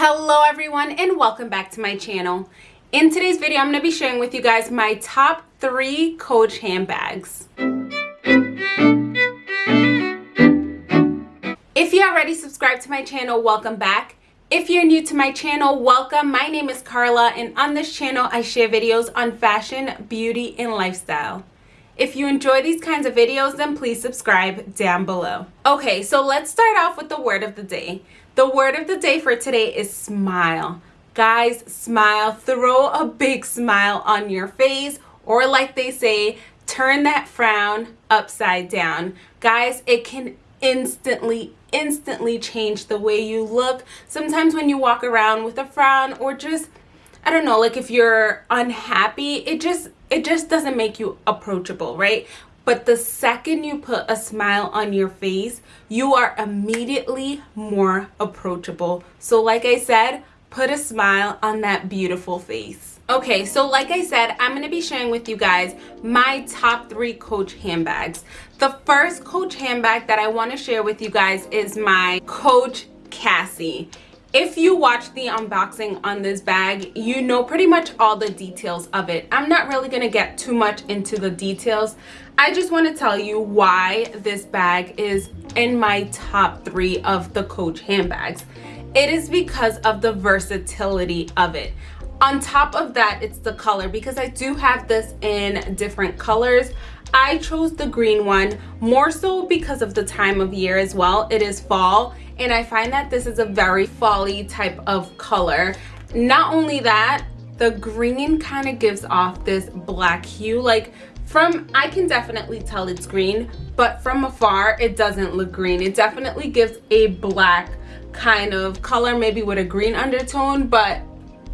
Hello everyone and welcome back to my channel. In today's video, I'm going to be sharing with you guys my top three Coach handbags. If you already subscribed to my channel, welcome back. If you're new to my channel, welcome. My name is Carla and on this channel, I share videos on fashion, beauty, and lifestyle. If you enjoy these kinds of videos, then please subscribe down below. Okay, so let's start off with the word of the day. The word of the day for today is smile. Guys, smile. Throw a big smile on your face or like they say, turn that frown upside down. Guys, it can instantly instantly change the way you look. Sometimes when you walk around with a frown or just I don't know, like if you're unhappy, it just it just doesn't make you approachable, right? But the second you put a smile on your face, you are immediately more approachable. So like I said, put a smile on that beautiful face. Okay, so like I said, I'm to be sharing with you guys my top three Coach handbags. The first Coach handbag that I want to share with you guys is my Coach Cassie. If you watch the unboxing on this bag, you know pretty much all the details of it. I'm not really going to get too much into the details. I just want to tell you why this bag is in my top three of the Coach handbags. It is because of the versatility of it. On top of that, it's the color because I do have this in different colors. I chose the green one more so because of the time of year as well. It is fall and I find that this is a very folly type of color. Not only that, the green kind of gives off this black hue. Like from, I can definitely tell it's green, but from afar, it doesn't look green. It definitely gives a black kind of color, maybe with a green undertone, but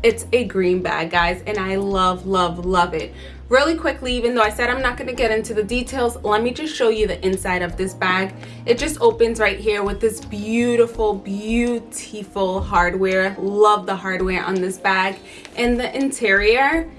it's a green bag, guys, and I love, love, love it really quickly even though i said i'm not going to get into the details let me just show you the inside of this bag. It just opens right here with this beautiful beautiful hardware. Love the hardware on this bag. And the interior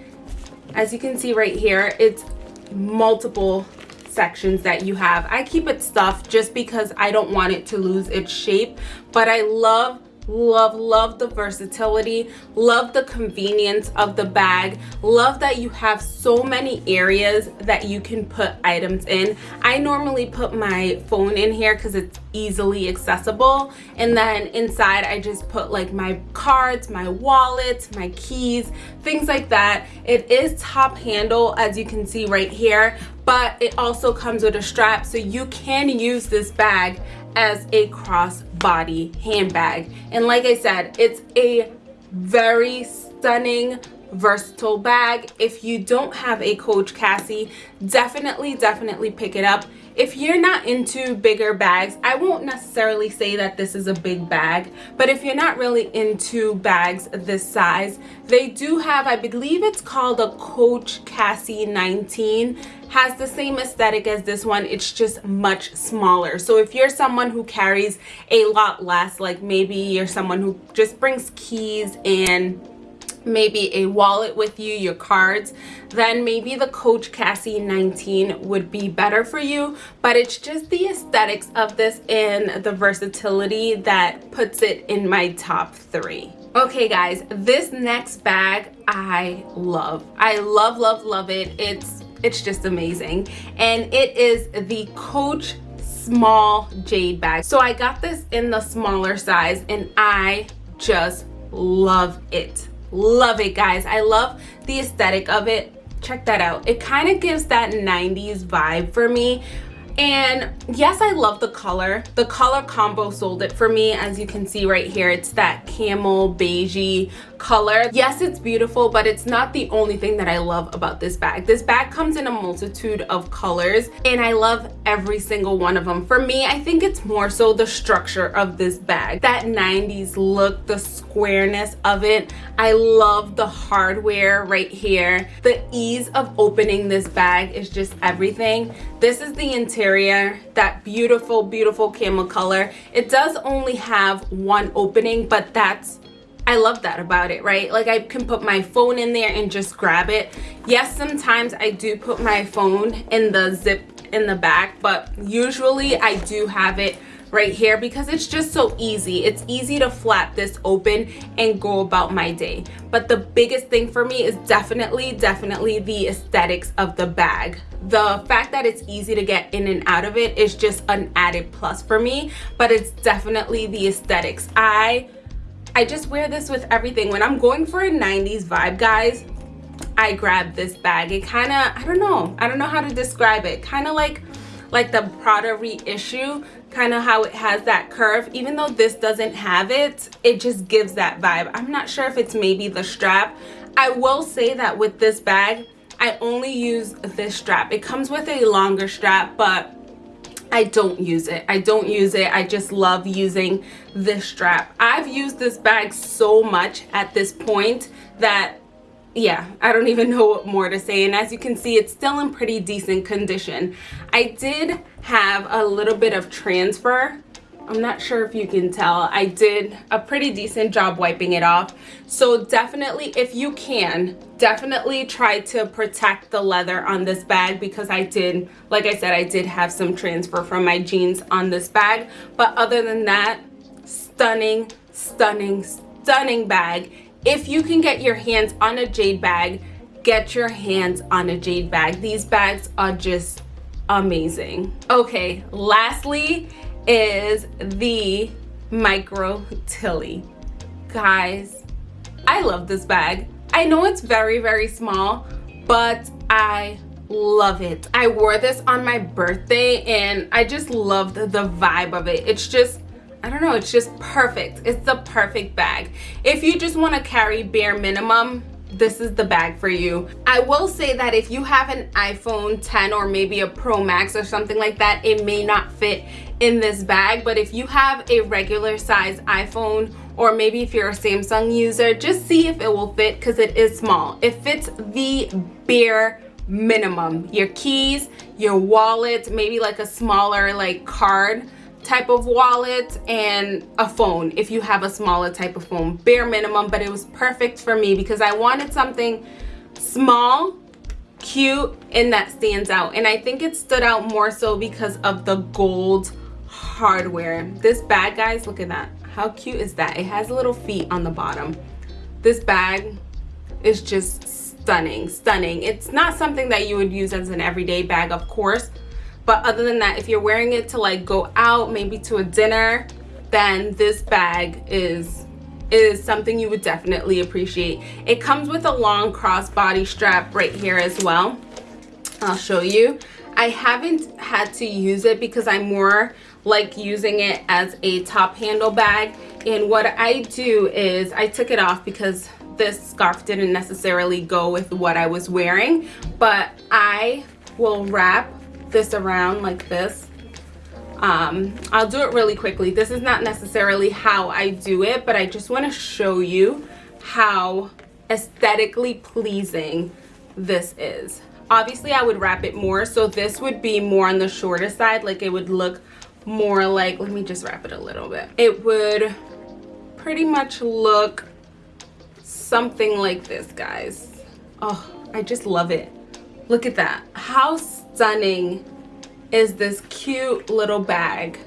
as you can see right here it's multiple sections that you have. I keep it stuffed just because i don't want it to lose its shape but i love love love the versatility. Love the convenience of the bag. Love that you have so many areas that you can put items in. I normally put my phone in here because it's easily accessible. And then inside i just put like my cards my wallet my keys things like that. It is top handle as you can see right here but it also comes with a strap so you can use this bag as a crossbody handbag. And like I said, it's a very stunning versatile bag if you don't have a coach cassie definitely definitely pick it up if you're not into bigger bags i won't necessarily say that this is a big bag but if you're not really into bags this size they do have i believe it's called a coach cassie 19 has the same aesthetic as this one it's just much smaller. So if you're someone who carries a lot less like maybe you're someone who just brings keys and maybe a wallet with you, your cards, then maybe the Coach Cassie 19 would be better for you. But it's just the aesthetics of this and the versatility that puts it in my top three. Okay guys, this next bag I love. I love, love, love it. It's it's just amazing. And it is the Coach small jade bag. So I got this in the smaller size and I just love it love it guys. I love the aesthetic of it. Check that out. It kind of gives that 90s vibe for me and yes i love the color. The color combo sold it for me as you can see right here. It's that camel beigey color. Yes it's beautiful but it's not the only thing that i love about this bag. This bag comes in a multitude of colors and i love every single one of them. For me i think it's more so the structure of this bag. That 90s look the squareness of it. I love the hardware right here. The ease of opening this bag is just everything. This is the interior that beautiful beautiful camel color it does only have one opening but that's I love that about it, right? Like I can put my phone in there and just grab it. Yes, sometimes I do put my phone in the zip in the back, but usually I do have it right here because it's just so easy. It's easy to flap this open and go about my day. But the biggest thing for me is definitely, definitely the aesthetics of the bag. The fact that it's easy to get in and out of it is just an added plus for me, but it's definitely the aesthetics. I I just wear this with everything. When I'm going for a 90s vibe, guys, I grab this bag. It kind of, I don't know. I don't know how to describe it. Kind of like like the Prada reissue, kind of how it has that curve. Even though this doesn't have it, it just gives that vibe. I'm not sure if it's maybe the strap. I will say that with this bag, I only use this strap. It comes with a longer strap, but I don't use it. I don't use it. I just love using this strap. I've used this bag so much at this point that yeah, I don't even know what more to say. And as you can see, it's still in pretty decent condition. I did have a little bit of transfer. I'm not sure if you can tell. I did a pretty decent job wiping it off. So definitely, if you can, definitely try to protect the leather on this bag because I did, like I said, I did have some transfer from my jeans on this bag. But other than that, stunning, stunning, stunning bag if you can get your hands on a jade bag get your hands on a jade bag. These bags are just amazing. Okay lastly is the micro tilly. Guys i love this bag. I know it's very very small but i love it. I wore this on my birthday and i just loved the vibe of it. It's just I don't know, it's just perfect. It's the perfect bag. If you just want to carry bare minimum, this is the bag for you. I will say that if you have an iPhone 10 or maybe a Pro Max or something like that, it may not fit in this bag. But if you have a regular size iPhone or maybe if you're a Samsung user, just see if it will fit because it is small. It fits the bare minimum. Your keys, your wallet, maybe like a smaller like card type of wallet and a phone if you have a smaller type of phone bare minimum but it was perfect for me because I wanted something small cute and that stands out. And I think it stood out more so because of the gold hardware. This bag guys look at that. How cute is that? It has little feet on the bottom. This bag is just stunning stunning. It's not something that you would use as an everyday bag of course but other than that if you're wearing it to like go out maybe to a dinner then this bag is is something you would definitely appreciate. It comes with a long crossbody strap right here as well. I'll show you. I haven't had to use it because i'm more like using it as a top handle bag. And what i do is i took it off because this scarf didn't necessarily go with what i was wearing but i will wrap this around like this. Um, I'll do it really quickly. This is not necessarily how I do it but I just want to show you how aesthetically pleasing this is. Obviously I would wrap it more so this would be more on the shorter side like it would look more like let me just wrap it a little bit. It would pretty much look something like this guys. Oh I just love it. Look at that. How stunning is this cute little bag.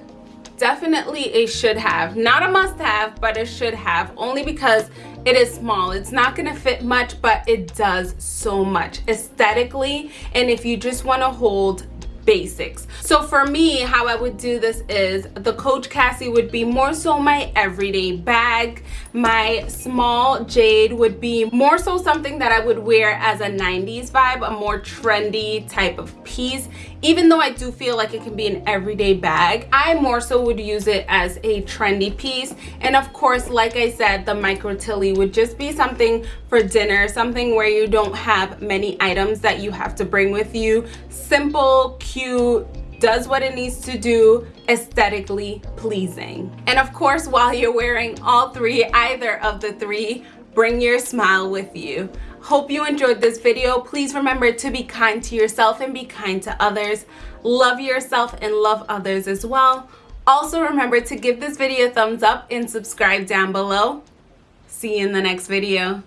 Definitely a should have. Not a must have but a should have only because it is small. It's not going to fit much but it does so much. Aesthetically and if you just want to hold basics. So for me how i would do this is the coach cassie would be more so my everyday bag. My small jade would be more so something that i would wear as a 90s vibe a more trendy type of piece even though i do feel like it can be an everyday bag i more so would use it as a trendy piece. And of course like i said the micro tilly would just be something for dinner something where you don't have many items that you have to bring with you. Simple cute does what it needs to do aesthetically pleasing. And of course while you're wearing all three either of the three bring your smile with you hope you enjoyed this video. Please remember to be kind to yourself and be kind to others. Love yourself and love others as well. Also remember to give this video a thumbs up and subscribe down below. See you in the next video